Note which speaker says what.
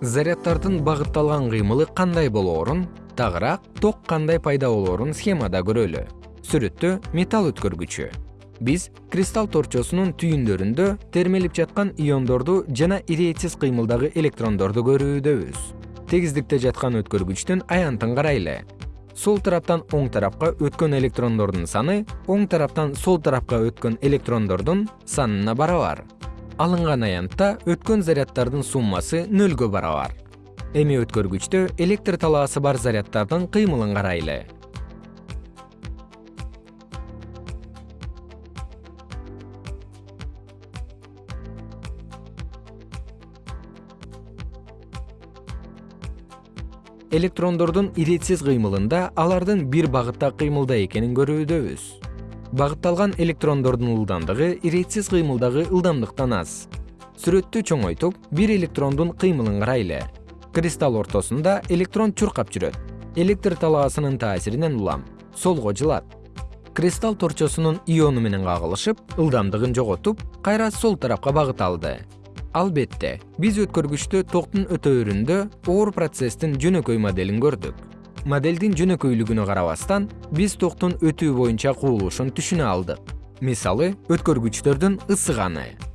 Speaker 1: заряддардын багытталган кыймылы кандай болоорун тагыраак ток кандай пайда болоорун схемада көрөлү. Сүрөттө металл өткөргүчү. Биз кристалл торчосунун түйүндөрүндө термелип жаткан иондорду жана иретсиз кыймылдагы электрондорду көрүүдөбүз. Тегиздикте жаткан өткөргүчтүн аянтын карайлы. Сол тараптан оң тарапка өткөн электрондордун саны оң тараптан сол тарапка өткөн электрондордун санына барабар алынган аянтта өткөн заряддардын суммасы нөлгө барабар. Эми өткөргүчтө электр талаасы бар заряддардын кыймылын карайлы. Электрондордун иретсиз кыймылында алардын бир багытта кыймылда экенин көрүүдөбүз багытталган электрондордун ылдамдыгы иретсиз кыймылдагы ылдамдыктан аз. Сүрөттү чоңойтуп бир электрондун кыймылын карайлы. Кристалл ортосунда электрон чуркап жүрөт. Электр талаасынын таасиринен улам. Солго жылат. Кристалл торчосунун иону менен кагылышып ылдамдыгын жоготуп кайра сол тарапка багыт алды. Албетте биз өткөргүчтө токтун өтөөрүндө оор процесстин жөнөкөй моделин көрдүк моделдин жөнөкөйлүгүнө карабастан биз токтун өтүү боюнча кубулушун түшүнө алдык. Мисалы өткөргүчтөрдүн ысыганы